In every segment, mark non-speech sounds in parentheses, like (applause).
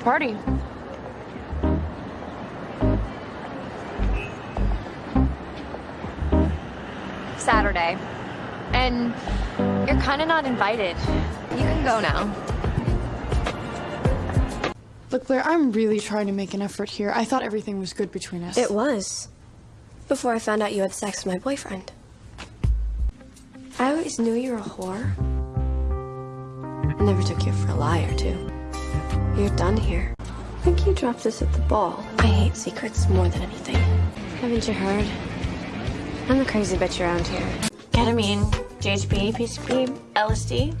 the party? Saturday. And you're kind of not invited. You can go now. Look, Blair, I'm really trying to make an effort here. I thought everything was good between us. It was. Before I found out you had sex with my boyfriend. I always knew you were a whore. I never took you for a liar, too. You're done here. I think you dropped this at the ball. I hate secrets more than anything. Haven't you heard? I'm the crazy bitch around here. Ketamine, GHB, PCP, LSD,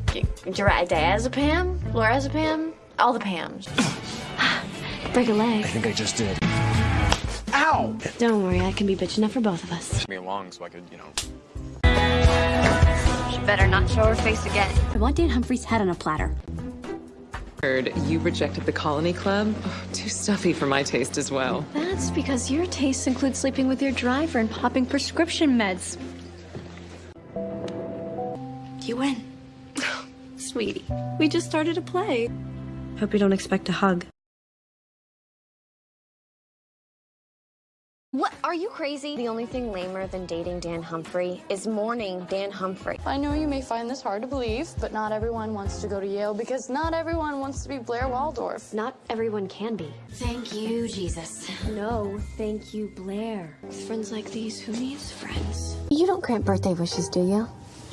diazepam, lorazepam, all the Pams. (sighs) Break a leg. I think I just did. Ow! Don't worry, I can be bitch enough for both of us. Me along so I could, you know. She better not show her face again. I want Dan Humphrey's head on a platter. Heard you rejected the Colony Club? Oh, too stuffy for my taste as well. That's because your tastes include sleeping with your driver and popping prescription meds. You win. (sighs) Sweetie, we just started a play. Hope you don't expect a hug. What? Are you crazy? The only thing lamer than dating Dan Humphrey is mourning Dan Humphrey. I know you may find this hard to believe, but not everyone wants to go to Yale because not everyone wants to be Blair Waldorf. Not everyone can be. Thank you, Jesus. No, thank you, Blair. Friends like these, who needs friends? You don't grant birthday wishes, do you?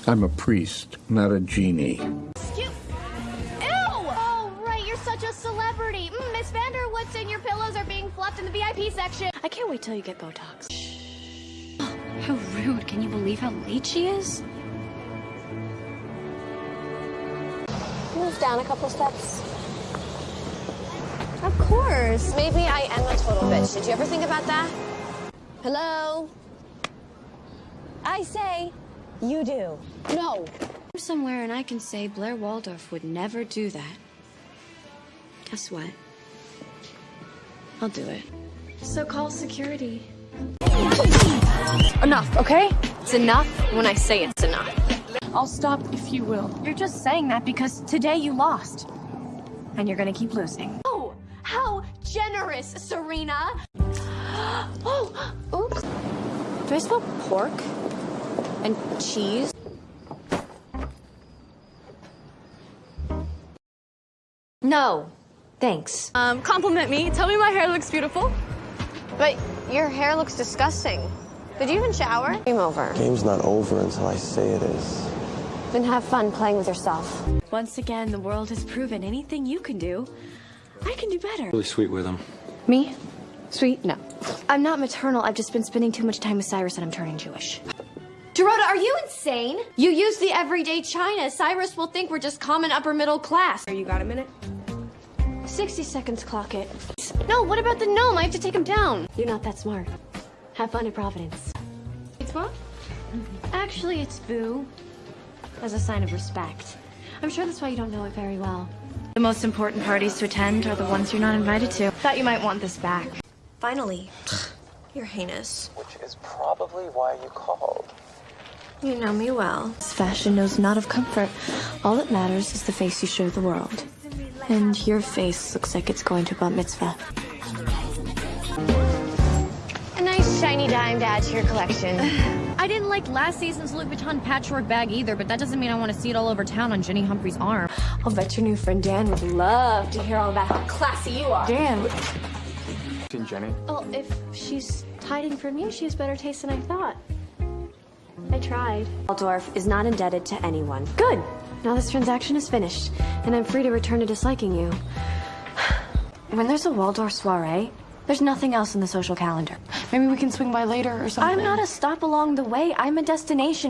I'm a priest, not a genie. Are being fluffed in the VIP section. I can't wait till you get Botox. how rude. Can you believe how late she is? Move down a couple steps. Of course. Maybe I am a total bitch. Did you ever think about that? Hello? I say, you do. No. Somewhere and I can say Blair Waldorf would never do that. Guess what? I'll do it. So call security. Enough, okay? It's enough when I say it's enough. I'll stop if you will. You're just saying that because today you lost. And you're gonna keep losing. Oh, how generous, Serena. (gasps) Oh, oops. Do I smell pork? And cheese? No. Thanks. Um, compliment me. Tell me my hair looks beautiful. But your hair looks disgusting. Did you even shower? Game over. Game's not over until I say it is. Then have fun playing with yourself. Once again, the world has proven anything you can do, I can do better. Really sweet with him. Me? Sweet? No. I'm not maternal. I've just been spending too much time with Cyrus and I'm turning Jewish. Dorota, are you insane? You use the everyday China. Cyrus will think we're just common upper middle class. You got a minute? 60 seconds, clock it. No, what about the gnome? I have to take him down. You're not that smart. Have fun at Providence. It's what? Mm-hmm. Actually, it's Boo. As a sign of respect. I'm sure that's why you don't know it very well. The most important parties to attend are the ones you're not invited to. Thought you might want this back. Finally. (sighs) You're heinous. Which is probably why you called. You know me well. This fashion knows not of comfort. All that matters is the face you show the world. And your face looks like it's going to bat mitzvah. A nice shiny dime to add to your collection. (sighs) I didn't like last season's Louis Vuitton patchwork bag either, but that doesn't mean I want to see it all over town on Jenny Humphrey's arm. I'll bet your new friend Dan would love to hear all about how classy you are. Dan, Seen Jenny? well, if she's hiding from you, she has better taste than I thought. I tried. Waldorf is not indebted to anyone. Good. Now this transaction is finished, and I'm free to return to disliking you. When there's a Waldorf soiree, there's nothing else in the social calendar. Maybe we can swing by later or something. I'm not a stop along the way. I'm a destination.